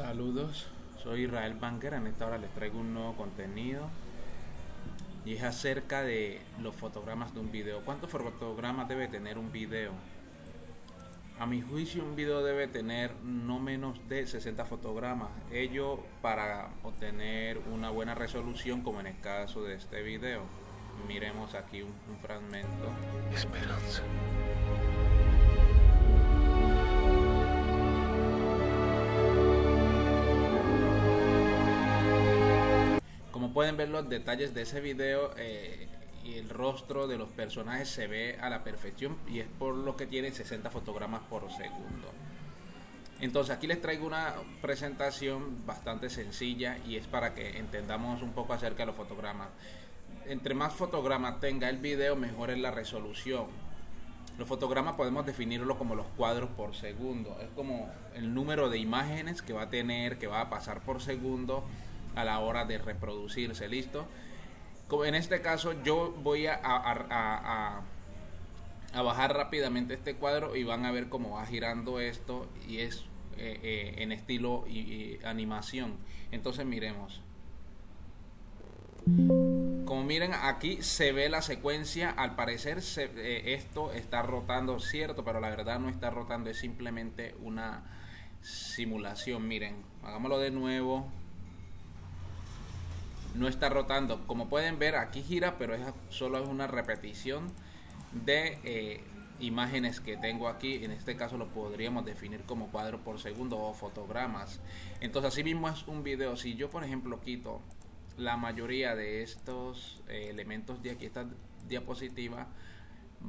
Saludos, soy Israel Banker. En esta hora les traigo un nuevo contenido y es acerca de los fotogramas de un video. ¿Cuántos fotogramas debe tener un video? A mi juicio, un video debe tener no menos de 60 fotogramas. Ello para obtener una buena resolución, como en el caso de este video. Miremos aquí un, fragmento. Esperanza. Pueden ver los detalles de ese video eh, y el rostro de los personajes se ve a la perfección y es por lo que tiene 60 fotogramas por segundo. Entonces aquí les traigo una presentación bastante sencilla y es para que entendamos un poco acerca de los fotogramas. Entre más fotogramas tenga el video, mejor es la resolución. Los fotogramas podemos definirlo como los cuadros por segundo. Es como el número de imágenes que va a tener, que va a pasar por segundo a la hora de reproducirse. ¿Listo? Como en este caso yo voy a, a, a, a, bajar rápidamente este cuadro y van a ver cómo va girando esto y es eh, eh, en estilo y, animación. Entonces miremos. Como miren aquí se ve la secuencia, al parecer se, eh, esto está rotando, cierto, pero la verdad no está rotando, es simplemente una simulación. Miren, hagámoslo de nuevo. No está rotando. Como pueden ver aquí gira, pero es, solo es una repetición de eh, imágenes que tengo aquí. En este caso lo podríamos definir como cuadro por segundo o fotogramas. Entonces así mismo es un video. Si yo por ejemplo quito la mayoría de estos eh, elementos de aquí, esta diapositiva,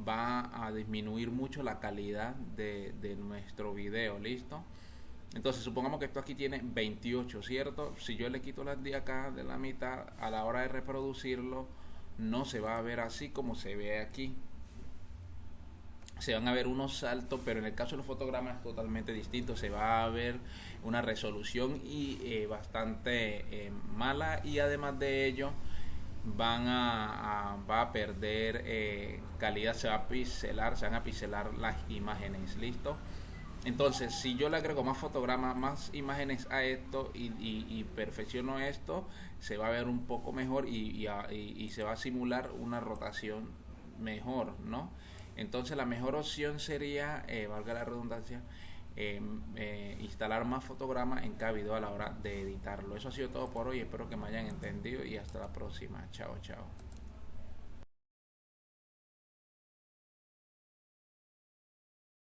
va a disminuir mucho la calidad de, de, nuestro video, ¿listo? Entonces supongamos que esto aquí tiene 28, ¿cierto? Si yo le quito las de acá de la mitad, a la hora de reproducirlo, no se va a ver así como se ve aquí. Se van a ver unos saltos, pero en el caso de los fotogramas es totalmente distinto. Se va a ver una resolución y eh, bastante eh, mala y además de ello van a, va a perder eh, calidad, se va a pixelar, se van a pixelar las imágenes, listo. Entonces, si yo le agrego más fotogramas, más imágenes a esto y, y, perfecciono esto, se va a ver un poco mejor y, y, se va a simular una rotación mejor, ¿no? Entonces, la mejor opción sería, eh, valga la redundancia, eh, eh, instalar más fotogramas en cada video a la hora de editarlo. Eso ha sido todo por hoy. Espero que me hayan entendido y hasta la próxima. Chao, chao.